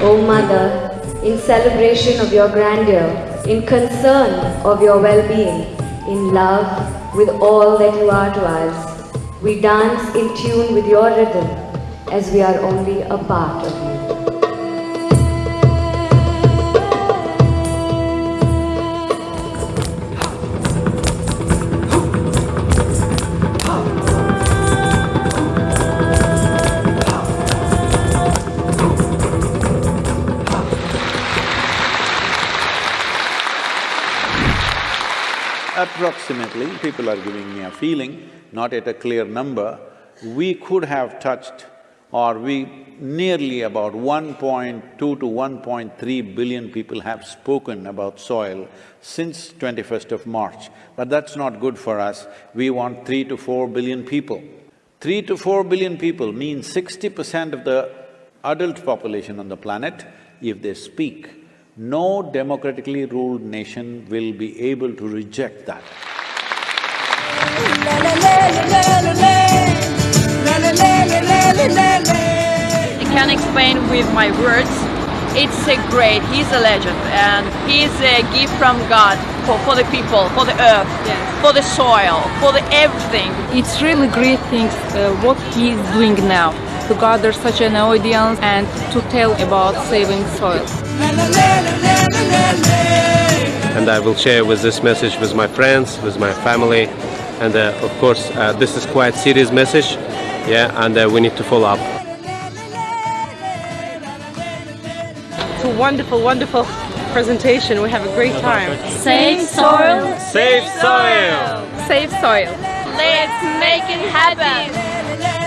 O Mother, in celebration of your grandeur, in concern of your well-being, in love with all that you are to us, we dance in tune with your rhythm as we are only a part of you. Approximately, people are giving me a feeling, not at a clear number, we could have touched or we nearly about 1.2 to 1.3 billion people have spoken about soil since 21st of March. But that's not good for us, we want 3 to 4 billion people. 3 to 4 billion people means sixty percent of the adult population on the planet, if they speak, no democratically ruled nation will be able to reject that. I can't explain with my words. It's a great, he's a legend and he's a gift from God for, for the people, for the earth, for the soil, for the everything. It's really great things uh, what he's doing now to gather such an audience and to tell about saving soil. And I will share with this message with my friends, with my family, and uh, of course uh, this is quite serious message, yeah, and uh, we need to follow up. It's a wonderful, wonderful presentation. We have a great time. Save soil, Save soil! Save soil! let's make it happen!